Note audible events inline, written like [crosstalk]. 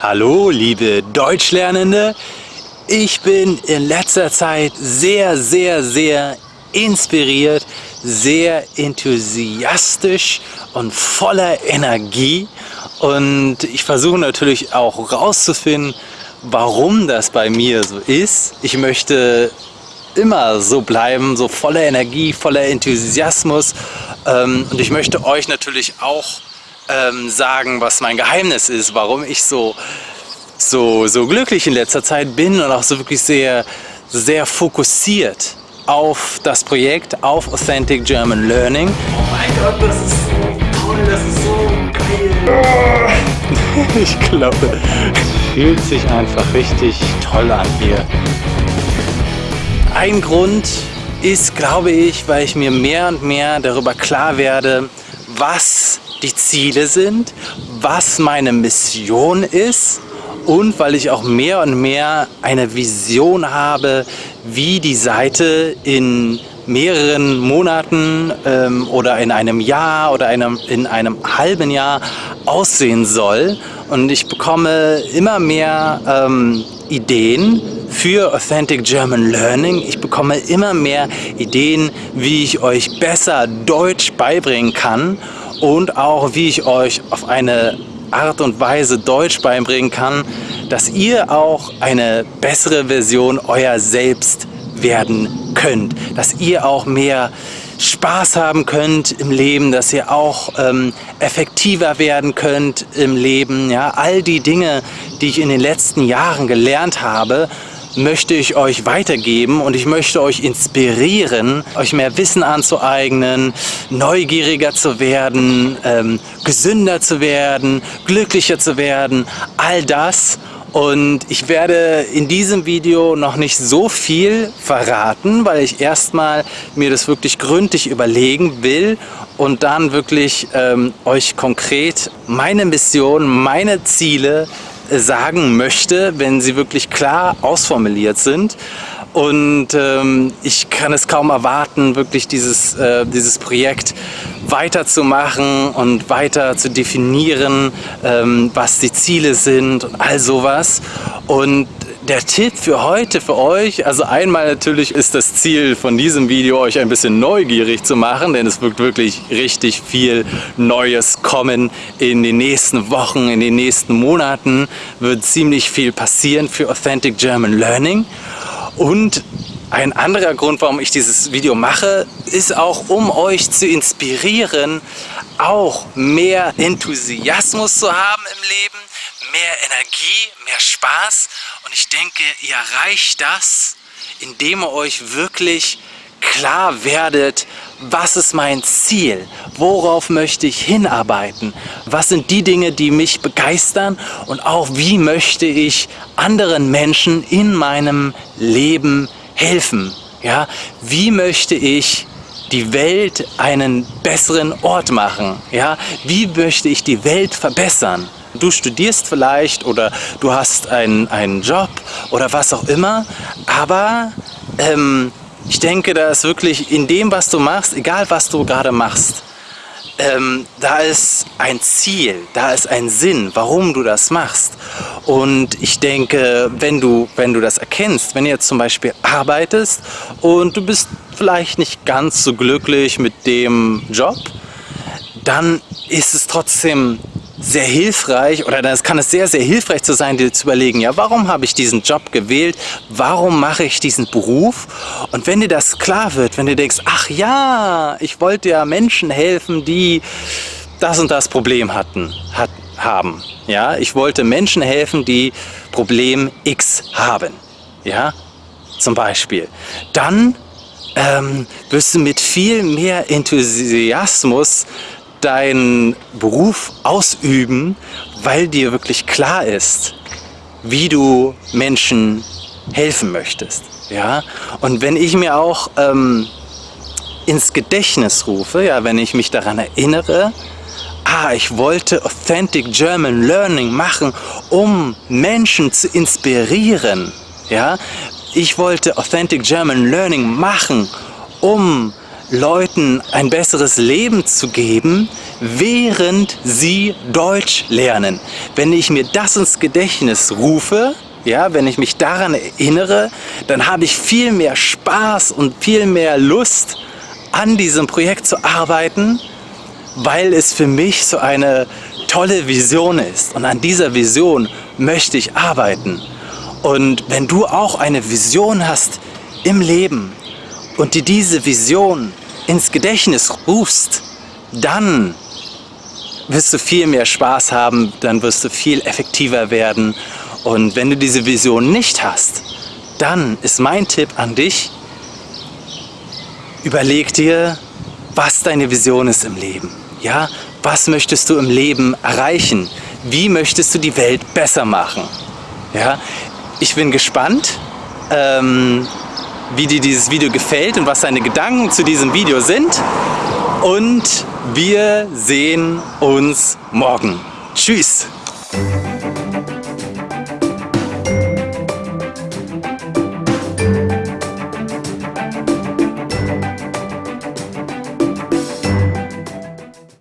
Hallo, liebe Deutschlernende. Ich bin in letzter Zeit sehr, sehr, sehr inspiriert, sehr enthusiastisch und voller Energie. Und ich versuche natürlich auch rauszufinden, warum das bei mir so ist. Ich möchte immer so bleiben, so voller Energie, voller Enthusiasmus. Ähm, und ich möchte euch natürlich auch ähm, sagen, was mein Geheimnis ist, warum ich so, so, so glücklich in letzter Zeit bin und auch so wirklich sehr, sehr fokussiert auf das Projekt, auf Authentic German Learning. Oh mein Gott, das ist so toll, das ist so geil. [laughs] ich glaube, es fühlt sich einfach richtig toll an hier. Ein Grund ist, glaube ich, weil ich mir mehr und mehr darüber klar werde, was die Ziele sind, was meine Mission ist und weil ich auch mehr und mehr eine Vision habe, wie die Seite in mehreren Monaten ähm, oder in einem Jahr oder einem, in einem halben Jahr aussehen soll. Und ich bekomme immer mehr ähm, Ideen für Authentic German Learning. Ich bekomme immer mehr Ideen, wie ich euch besser Deutsch beibringen kann und auch wie ich euch auf eine Art und Weise Deutsch beibringen kann, dass ihr auch eine bessere Version euer Selbst werden könnt, dass ihr auch mehr Spaß haben könnt im Leben, dass ihr auch ähm, effektiver werden könnt im Leben. Ja, all die Dinge, die ich in den letzten Jahren gelernt habe, möchte ich euch weitergeben und ich möchte euch inspirieren, euch mehr Wissen anzueignen, neugieriger zu werden, ähm, gesünder zu werden, glücklicher zu werden, all das. Und ich werde in diesem Video noch nicht so viel verraten, weil ich erstmal mir das wirklich gründlich überlegen will und dann wirklich ähm, euch konkret meine Mission, meine Ziele sagen möchte, wenn sie wirklich klar ausformuliert sind. Und ähm, ich kann es kaum erwarten, wirklich dieses, äh, dieses Projekt weiterzumachen und weiter zu definieren, ähm, was die Ziele sind und all sowas. Und der Tipp für heute für euch, also einmal natürlich ist das Ziel von diesem Video, euch ein bisschen neugierig zu machen, denn es wird wirklich richtig viel Neues kommen in den nächsten Wochen, in den nächsten Monaten wird ziemlich viel passieren für Authentic German Learning und ein anderer Grund, warum ich dieses Video mache, ist auch, um euch zu inspirieren, auch mehr Enthusiasmus zu haben im Leben, mehr Energie, mehr Spaß. Und ich denke, ihr erreicht das, indem ihr euch wirklich klar werdet, was ist mein Ziel, worauf möchte ich hinarbeiten, was sind die Dinge, die mich begeistern und auch wie möchte ich anderen Menschen in meinem Leben helfen. Ja? Wie möchte ich die Welt einen besseren Ort machen? Ja? Wie möchte ich die Welt verbessern? Du studierst vielleicht oder du hast einen, einen Job oder was auch immer, aber ähm, ich denke, da ist wirklich in dem, was du machst, egal was du gerade machst, ähm, da ist ein Ziel, da ist ein Sinn, warum du das machst. Und ich denke, wenn du, wenn du das erkennst, wenn du jetzt zum Beispiel arbeitest und du bist vielleicht nicht ganz so glücklich mit dem Job, dann ist es trotzdem sehr hilfreich oder es kann es sehr, sehr hilfreich zu sein, dir zu überlegen, ja, warum habe ich diesen Job gewählt? Warum mache ich diesen Beruf? Und wenn dir das klar wird, wenn du denkst, ach ja, ich wollte ja Menschen helfen, die das und das Problem hatten, hat, haben. Ja, ich wollte Menschen helfen, die Problem X haben. Ja, zum Beispiel. Dann ähm, wirst du mit viel mehr Enthusiasmus deinen Beruf ausüben, weil dir wirklich klar ist, wie du Menschen helfen möchtest. Ja? Und wenn ich mir auch ähm, ins Gedächtnis rufe, ja, wenn ich mich daran erinnere, ah, ich wollte Authentic German Learning machen, um Menschen zu inspirieren. Ja? Ich wollte Authentic German Learning machen, um Leuten ein besseres Leben zu geben, während sie Deutsch lernen. Wenn ich mir das ins Gedächtnis rufe, ja, wenn ich mich daran erinnere, dann habe ich viel mehr Spaß und viel mehr Lust, an diesem Projekt zu arbeiten, weil es für mich so eine tolle Vision ist. Und an dieser Vision möchte ich arbeiten. Und wenn du auch eine Vision hast im Leben und dir diese Vision ins Gedächtnis rufst, dann wirst du viel mehr Spaß haben, dann wirst du viel effektiver werden. Und wenn du diese Vision nicht hast, dann ist mein Tipp an dich, überleg dir, was deine Vision ist im Leben. Ja, was möchtest du im Leben erreichen? Wie möchtest du die Welt besser machen? Ja, ich bin gespannt, ähm, wie dir dieses Video gefällt und was deine Gedanken zu diesem Video sind. Und wir sehen uns morgen. Tschüss!